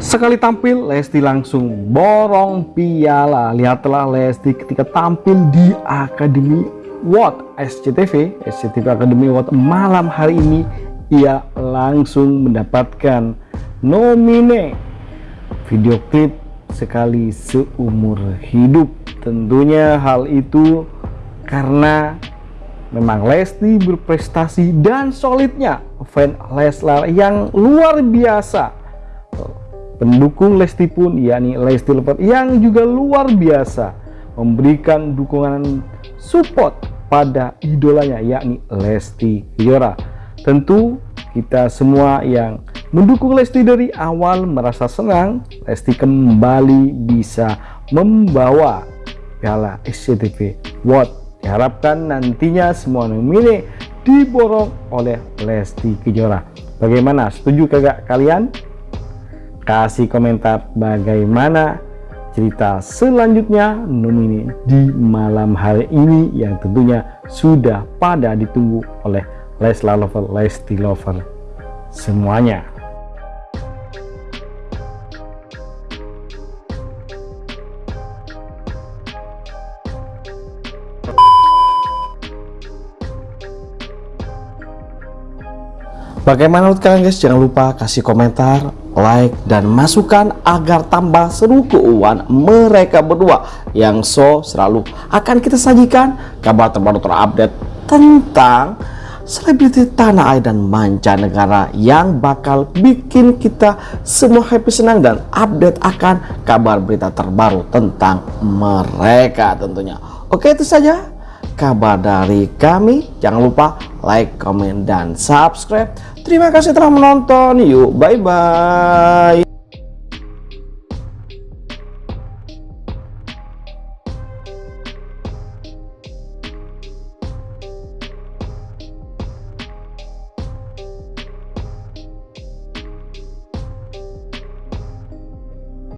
Sekali tampil, Lesti langsung borong piala. Lihatlah Lesti ketika tampil di Akademi What SCTV, SCTV Akademi What malam hari ini, ia langsung mendapatkan nomine video klip sekali seumur hidup. Tentunya hal itu karena memang Lesti berprestasi dan solidnya fan Leslar yang luar biasa pendukung Lesti pun yakni Lesti Lover yang juga luar biasa memberikan dukungan support pada idolanya yakni Lesti Kejora. Tentu kita semua yang mendukung Lesti dari awal merasa senang Lesti kembali bisa membawa piala SCTV World. Diharapkan nantinya semua nomine diborong oleh Lesti Kejora. Bagaimana? Setuju kagak kalian kasih komentar bagaimana cerita selanjutnya nomini di malam hari ini yang tentunya sudah pada ditunggu oleh Leslar Lover, Lesti Lover semuanya Bagaimana menurut kalian guys? Jangan lupa kasih komentar, like, dan masukan agar tambah seru keuangan mereka berdua yang so selalu akan kita sajikan kabar terbaru terupdate tentang selebriti tanah air dan mancanegara yang bakal bikin kita semua happy senang dan update akan kabar berita terbaru tentang mereka tentunya. Oke itu saja kabar dari kami. Jangan lupa like, comment, dan subscribe. Terima kasih telah menonton. Yuk, bye-bye.